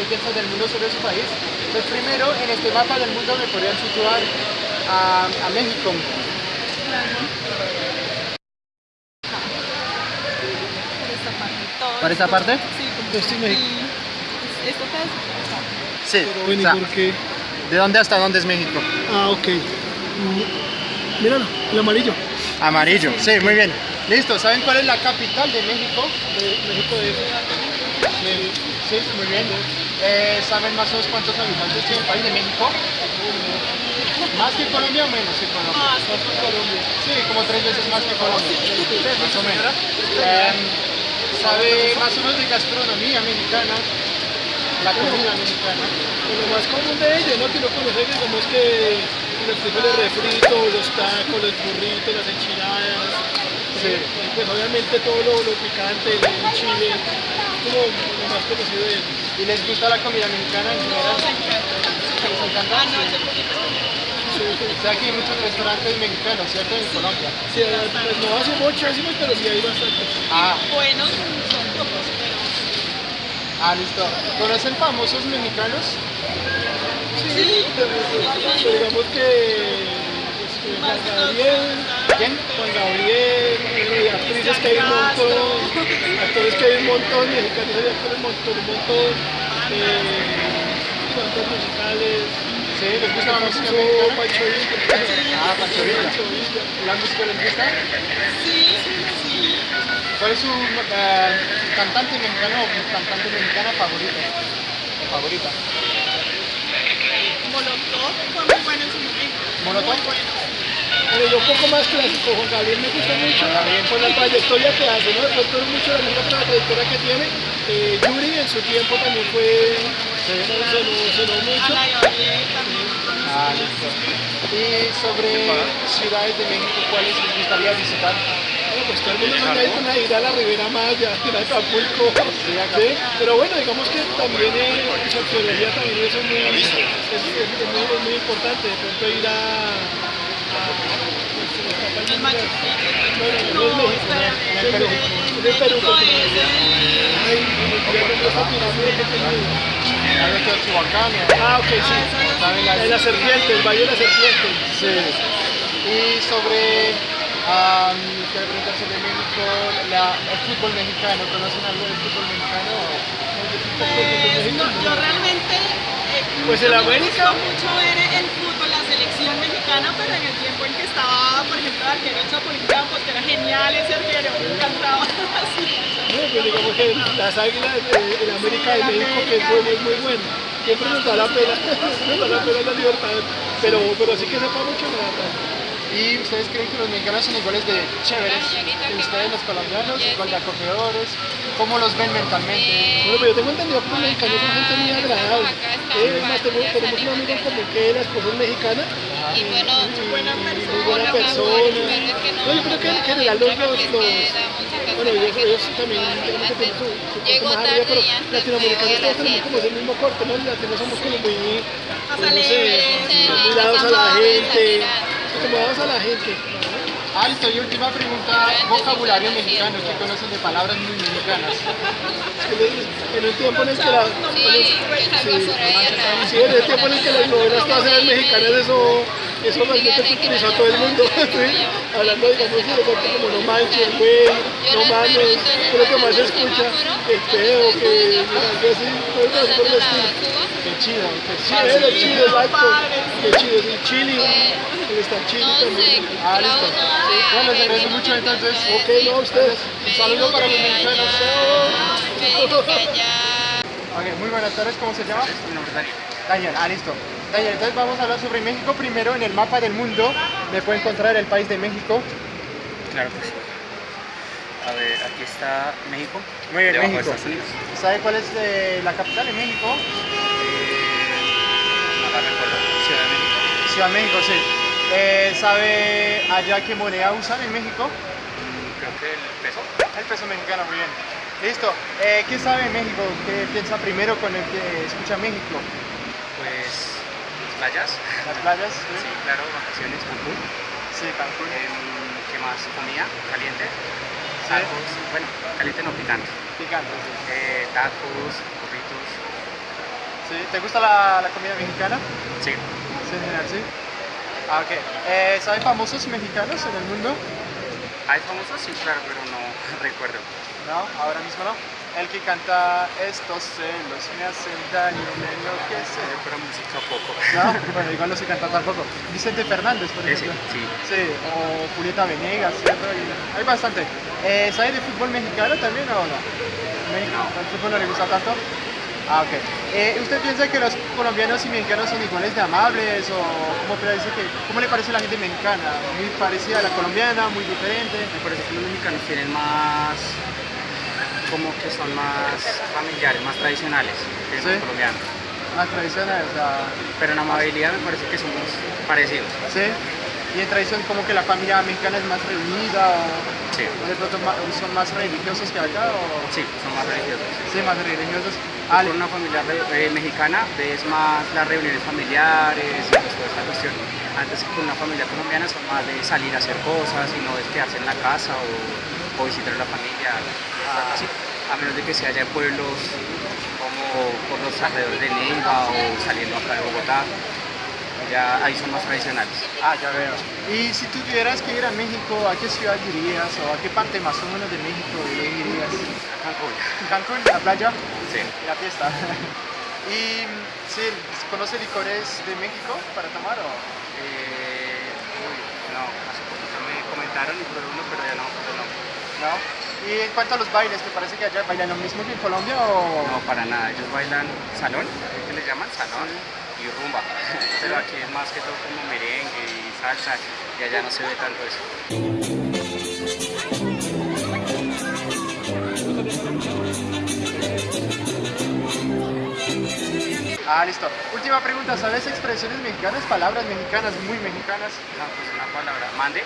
qué piensan del mundo sobre su país. Pues primero, en este mapa del mundo me podrían situar a, a México. Por esta parte. Sí, como Esto es México. ¿Esto qué es? Acá. Sí. Pero bueno, o sea, ¿y por qué? ¿De dónde hasta dónde es México? Ah, ok. Míralo, el amarillo. Amarillo. Sí, muy bien. Listo. ¿Saben cuál es la capital de México? De México de Sí, muy bien. Eh, ¿Saben más o menos cuántos habitantes tiene el país de México? ¿Más que Colombia o menos que Colombia? Más que Colombia. Sí, como tres veces más que Colombia. Más o menos. Em, ¿Sabe más o menos de gastronomía mexicana? La comida mexicana. Lo más común de ellos, ¿no? Que uno conoce, digamos que los frijoles refritos, los tacos, los burritos, las enchiladas. Sí. Y pues obviamente todo lo, lo picante, el chile, como lo más conocido de ellos. ¿Y les gusta la comida mexicana en general? ¿Les encanta? Ah. Sí, sí. O sea, aquí hay muchos restaurantes mexicanos, ¿cierto? En Colombia. Sí, pues no hace mucho decimos, pero sí hay bastante. Ah, Buenos son pocos, pero ah, listo. ¿Conocen famosos mexicanos? Sí, pero, pero digamos que pues, Gabriel, ¿Quién? Actrices que hay un montón, actores que hay un montón, mexicanos hay actores un montón, un montón, eh, bandas musicales, Sí, ¿les gusta la música Pancho mexicana? Pancho Villa. Ah, Pancho Villa. Pancho Villa. ¿La música les gusta? sí, sí. ¿Cuál es su eh, cantante mexicano o cantante mexicana favorita? Favorita. Molotov fue muy bueno en su momento. ¿Molotov? Pero yo un poco más clásico, Juan Gabriel me gusta mucho por la trayectoria que hace, ¿no? De pronto mucho la misma trayectoria que tiene. Eh, Yuri en su tiempo también fue, sonó, sonó mucho. Ana Gabriel también. Ah, listo. Y sobre ciudades de México, ¿cuáles les gustaría visitar? Bueno, pues todo el mundo sueña ir con a ir a la Ribera Maya, a Acapulco, Sí. Pero bueno, digamos que también eh, su arqueología también eso es muy, es, es- es muy, es muy importante, de pronto ir a... el El. No, es espérame. el... Ah, ok, sí. Ah, esa es la ¿Saben la- En la serpiente, el Valle de la Serpiente. Sí. Y sobre, um, quiero preguntar sobre México, la, el fútbol mexicano. ¿Conocen algo del fútbol mexicano? Pues no, yo realmente eh, Pues el me América. mucho ver el fútbol, mexicana, pero en el tiempo en que estaba, por ejemplo, el arquero Chapulín Campos, que era genial ese arquero, me encantaba. Así. No, pues digamos que las águilas de en América de México, que es muy, muy, muy bueno. Siempre nos da la pena, nos da la pena la libertad. Pero, pero sí que sepa mucho la verdad. ¿Y ustedes creen que los mexicanos son iguales de chéveres que ustedes, los colombianos, igual de acogedores? ¿Cómo los ven mentalmente? Bueno, pero yo tengo entendido que los mexicanos son gente muy agradable. Eh, es más, tenemos un amigo en común que la esposa es mexicana. Y bueno, Buena persona. Muy buena persona. No, yo creo que en general los, los, bueno, ellos, ellos también digamos que tienen su, su corte más arriba, pero latinoamericanos todos tenemos como ese mismo corte, ¿no? Los latinos somos como muy, no sé, muy dados a la gente, Dados a la gente. Alto, y última pregunta, vocabulario mexicano, ¿qué conocen de palabras muy mexicanas? En el tiempo en el que la, Sí, en el- es algo sí, en el tiempo en el que las novelas todas eran mexicanas, eso, eso realmente culturizó a todo el mundo, ¿sí? hablando digamos de como no manches, güey, no mames, lo que más se escucha, el pedo, que algo así, así por el estilo. Qué chido, qué Sí, es el chile, exacto, qué chido, es el chili, el estar chili también. Ah, listo. Bueno, les agradezco mucho entonces. Ok, no, ustedes. Un saludo para los mexicanos. Me dijo que allá... Ok, muy buenas tardes, ¿cómo se llama? Mi nombre es Daniel. Daniel, ah, listo. Daniel, entonces vamos a hablar sobre México. Primero, en el mapa del mundo, me puede encontrar el país de México. Claro que sí. A ver, aquí está México. Muy bien, Debajo de México. ¿Sabe cuál es eh, la capital de México? Eh, no la recuerdo. Ciudad de México. Ciudad de México, sí. Eh, ¿Sabe allá qué moneda usan en México? Mm, Creo que el peso. El peso mexicano, muy bien. Listo. Eh, ¿Qué sabe México? ¿Qué piensa primero con el que escucha México? Pues playas. Las playas. Sí, claro, vacaciones, Cancún. Sí, Cancún. Em, ¿Qué más? Comida caliente. Sí. Tacos. Bueno, caliente no picante. Picante, sí. Eh, tacos, burritos. Sí, ¿Te gusta la, la comida mexicana? Sí. Sí, en general, sí. Ah, ok. Eh, ¿Sabes famosos mexicanos en el mundo? ¿Hay famosos? Sí, claro, pero no recuerdo. No, ahora mismo no. El que canta estos celos me hacen daño, me enloquece. Pero música poco. No, bueno, igual no sé cantar tampoco. Vicente Fernández, por Ese, ejemplo. sí. Sí, o Julieta Venegas, ¿cierto? Y hay bastante. Eh, ¿Sabe de fútbol mexicano también o no? México, ¿El fútbol no le gusta tanto? Ah, ok. Eh, ¿Usted piensa que los colombianos y mexicanos son iguales de amables o cómo, parece que, cómo le parece la gente mexicana? ¿Muy parecida a la colombiana, muy diferente? Me parece que los mexicanos tienen más, como que son más familiares, más tradicionales que Sí. los colombianos. Más tradicional, o sea, Pero en amabilidad me parece que somos parecidos. ¿sí? Y en tradición como que la familia mexicana es más reunida o, Sí. o de pronto ma- son más religiosos que acá o... Sí, son más religiosos. Sí, más religiosos. Ah, Ah, con una familia eh, mexicana ves más las reuniones familiares y pues toda esta cuestión. Antes que con una familia colombiana son más de salir a hacer cosas y no es quedarse en la casa o, o visitar a la familia, así. A menos de que se haya pueblos como por los alrededores de Neiva o saliendo acá de Bogotá. Ya ahí son más tradicionales. Ah, ya veo. Y si tú tuvieras que ir a México, ¿a qué ciudad irías o a qué parte más o menos de México irías? Cancún. Cancún, la playa Sí. la fiesta. y sí, ¿conoce licores de México para tomar o Eh, uy, no, hace poquito me comentaron y probé uno, pero ya no, pero no. No? Y en cuanto a los bailes, ¿te parece que allá bailan lo mismo que en Colombia o...? No, para nada. Ellos bailan salón, ¿qué le llaman? Salón y rumba. Pero aquí es más que todo como merengue y salsa y allá no se ve tanto eso. Ah, listo. Última pregunta, ¿sabes expresiones mexicanas, palabras mexicanas, muy mexicanas? No, pues una palabra, Mande,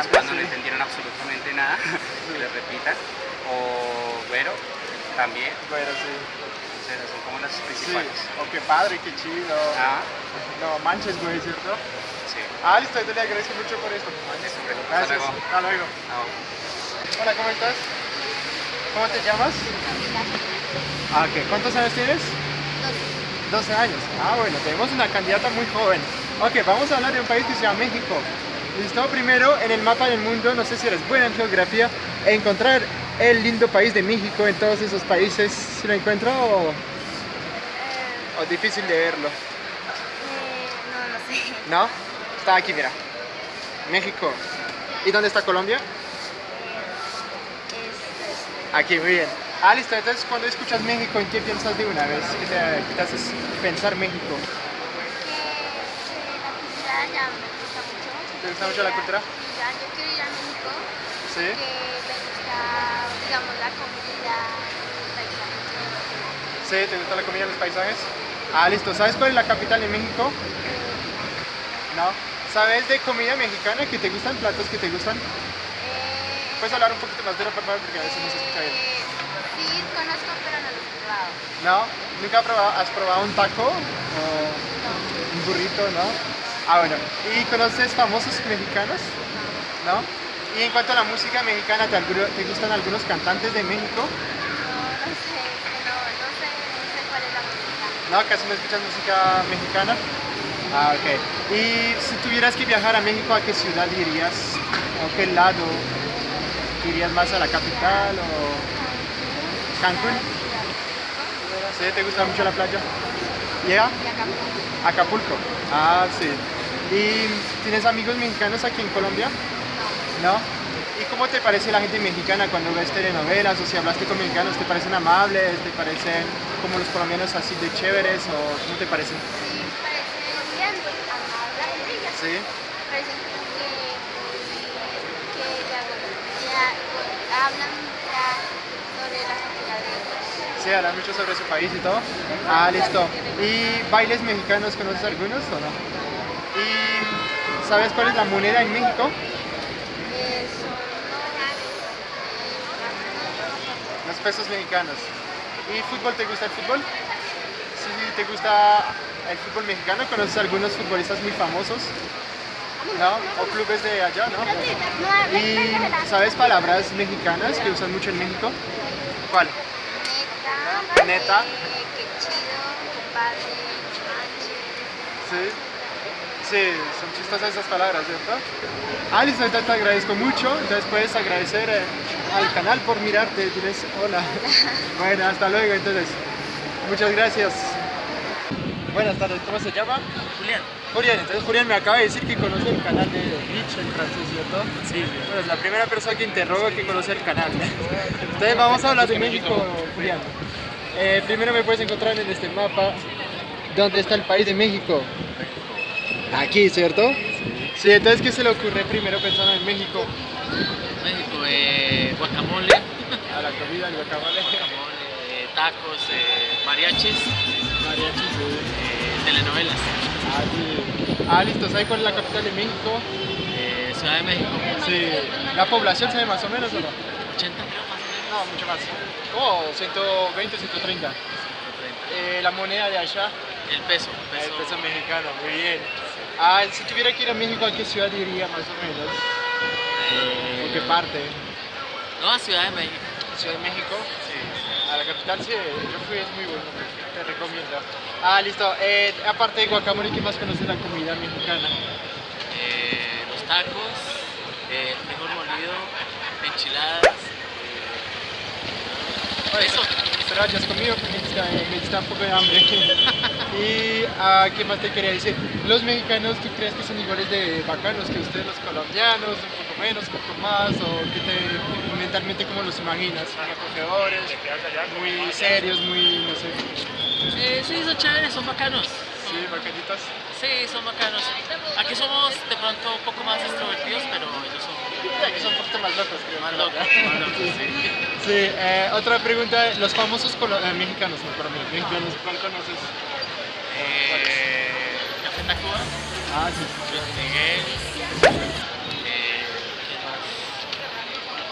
es cuando no entendieron absolutamente nada, que le repitan. O güero, también, Bueno, sí. son como las Sí. principales. O qué padre, qué chido. Ah, No, manches, güey, ¿cierto? sí. Ah, listo, yo le agradezco mucho por esto. Eso, hombre. Hasta Gracias. luego. Hasta luego. Hola, ¿cómo estás? ¿Cómo te llamas? Ah, ok. ¿Cuántos años tienes? 12 años. Ah, bueno, tenemos una candidata muy joven. Ok, vamos a hablar de un país que se llama México. Listo, primero en el mapa del mundo, no sé si eres buena en geografía, encontrar el lindo país de México en todos esos países, ¿si lo encuentro o, o difícil de verlo? no, no sé. ¿No? Está aquí, mira. México. ¿Y dónde está Colombia? Aquí, muy bien. Ah, listo. Entonces, cuando escuchas México, ¿en qué piensas de una vez? ¿Qué te, qué te haces pensar México? la cultura ya me gusta mucho. ¿Te gusta mucho la cultura? Ya yo quiero ir a México, Sí. que me gusta, digamos, la comida, el paisaje. Sí, ¿te gusta la comida y los paisajes? Ah, listo. ¿Sabes cuál es la capital de México? No. ¿Sabes de comida mexicana? ¿Que te gustan? ¿Platos que te gustan? Eh, ¿Puedes hablar un poquito más duro, por favor? Porque a veces no se escucha bien. eh, Sí, conozco, pero no lo he probado. ¿No? ¿Nunca has probado, has probado un taco? ¿O un burrito, no? Ah, bueno. ¿Y conoces famosos mexicanos? ¿No? Y en cuanto a la música mexicana, ¿te, gustan algunos cantantes de México? No, no sé, es que no, no sé, no sé cuál es la música. ¿No? ¿Casi no escuchas música mexicana? Ah, ok. Y si tuvieras que viajar a México, ¿a qué ciudad irías? ¿O qué lado? ¿Irías más a la capital o Cancún? ¿Sí? ¿Te gusta mucho la playa? ¿Llega? Y acá, Acapulco. Ah, sí. ¿Y tienes amigos mexicanos aquí en Colombia? No. ¿Y cómo te parece la gente mexicana cuando ves telenovelas o si hablaste con mexicanos? ¿Te parecen amables? ¿Te parecen como los colombianos así de chéveres o cómo te parecen? sí, parece bien, amable, Sí. parecen que, que hablan ya sobre la cultura de hablan mucho sobre su país y todo. Ah, listo. ¿Y bailes mexicanos conoces algunos o no? ¿Y sabes cuál es la moneda en México? Eh, Los pesos mexicanos. ¿Y fútbol te gusta el fútbol? Sí, te gusta el fútbol mexicano. ¿Conoces algunos futbolistas muy famosos? ¿no? O clubes de allá. No, Y ¿sabes palabras mexicanas que usan mucho en México? ¿Cuál? Neta. Sí. Sí, son chistosas esas palabras, ¿cierto? Ah, listo, entonces te agradezco mucho. Entonces puedes agradecer eh, al canal por mirarte. Tienes hola. Bueno, hasta luego entonces. Muchas gracias. Buenas tardes, ¿cómo se llama? Julián. Julián, entonces Julián me acaba de decir que conoce el canal de Rich en francés, ¿cierto? Sí, Bueno, es la primera persona que interrogo que conoce el canal. Entonces vamos a hablar de México, Julián. Eh, primero me puedes encontrar en este mapa dónde está el país de México. Aquí, ¿cierto? Sí, entonces ¿qué se le ocurre primero pensando en México? México, eh, guacamole, A la comida, el guacamole, guacamole, eh, tacos, eh, mariachis, mariachis, sí. eh, telenovelas, Ah, sí. Ah, listo, ¿sabes cuál es la capital de México? eh, Ciudad de México, Sí. ¿La población sabe más o menos o no? 80 creo más o menos. No, mucho más. Como 120, 130. 130. Eh, la moneda de allá, El peso, el el peso, mexicano, muy bien. Ah, si tuviera que ir a México, ¿a qué ciudad iría más o menos? eh, ¿O qué parte? no, a Ciudad de México, ¿Ciudad de México? sí. A la capital sí, yo fui, es muy bueno, te recomiendo. Ah, listo. Eh, aparte de guacamole, ¿qué más conoces la comida mexicana? Eh, los tacos, eh, frijol molido, enchiladas, eso. Ya has comido porque me está, me está un poco de hambre. y ah, ¿qué más te quería decir? Los mexicanos, ¿tú crees que son iguales de bacanos que ustedes los colombianos? ¿Un poco menos, un poco más? ¿O qué te, mentalmente cómo los imaginas? ¿Muy acogedores? ¿Muy serios? ¿Muy, no sé? Eh, sí, son chéveres, son bacanos. Sí, bacanitas. Sí, son bacanos. Aquí somos de pronto un poco más extrovertidos, pero ellos son Que son un poquito más locos, creo. más ¿no? locos, más locos, sí. Sí, eh, otra pregunta, los famosos eh, mexicanos, no, perdón, mexicanos, ¿cuál conoces? Eh, Café Tacuba, Ah, sí. Luis Miguel, eh.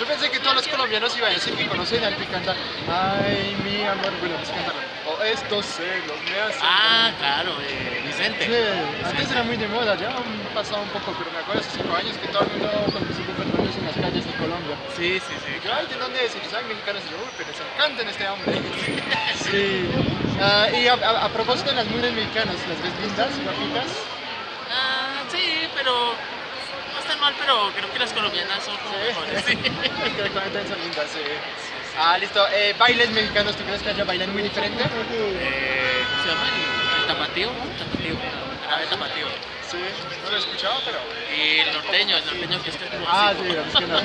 Yo pensé que todos los colombianos iban a decir que conocen al que canta Ay, mi amor, bueno, pues cántalo. O estos celos me hacen... Ah, claro, eh, Vicente. Sí, antes era muy de moda, ya han pasado un poco, pero me acuerdo hace cinco años que todo el mundo Fernández en las calles de Colombia. Sí, sí, sí. Y yo, ay, ¿de dónde es? Y yo, soy mexicano, y yo, uy, pero se encantan este hombre. Sí. Ah, y a, a- a propósito de las mujeres mexicanas, ¿las ves lindas, guapitas? Ah, sí, pero no están mal, pero creo que las colombianas son como mejores. Sí. Creo que también son lindas, sí. Ah, listo. Eh, bailes mexicanos, ¿tú crees que allá bailan muy diferente? Eh, ¿Cómo se llama? El, el tapatío, tapatío, grave tapatío. Sí, no lo he escuchado, pero... Y el norteño, el norteño que es que es como Ah, así, sí, es que no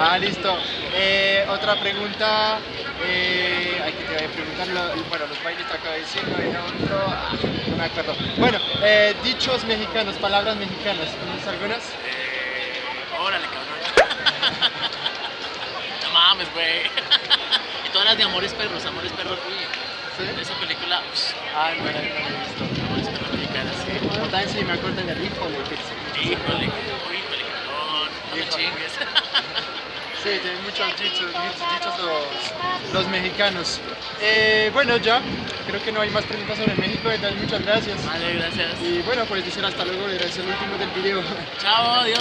Ah, listo. Eh, otra pregunta. Eh, aquí te voy a preguntar. lo- bueno, los bailes te acabo de decir, no era otro. Ah, no me acuerdo. Bueno, eh, dichos mexicanos, palabras mexicanas. ¿Conoces algunas? Eh, órale, cabrón. Mames, güey. y todas las de Amores Perros, Amores Perros, uy. Sí. Esa película, Ah, no, no he visto. Amores Perros mexicanas, sí. Me acuerdo del híjole. Híjole, híjole, cabrón. No me Híjole. chingues. Sí, tienen muchos dichos, muchos dichos los, los mexicanos. Eh, bueno, ya, creo que no hay más preguntas sobre México, entonces muchas gracias. Vale, gracias. Y bueno, pues decir hasta luego, era el último del video. Chao, adiós.